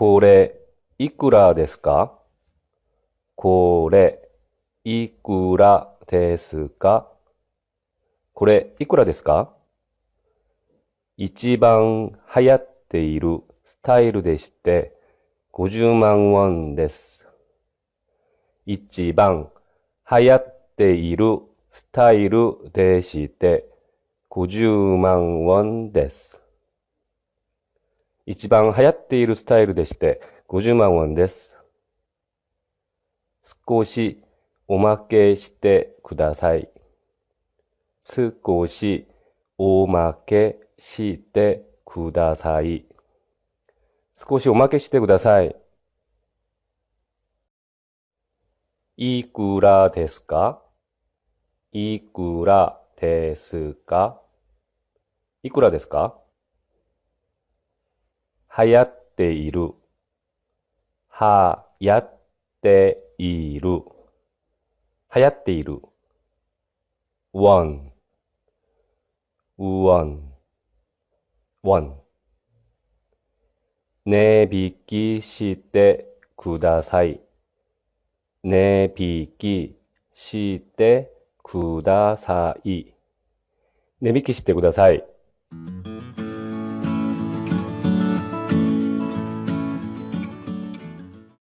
これ、いくらですか？これ、いくらですか？これ、いくらですか？一番流行っているスタイルでして、50万ウォンです。一番流行っているスタイルでして、50万ウォンです。一番流行っているスタイルでして、50万ウォンです。少しおまけしてください。少しおまけしてください。少しおまけしてください。いくらですか？いくらですか？いくらですか？流行っている。はやっている。流行っている。one, one, one. 値引きしてください。値引きしてください。値引きしてください。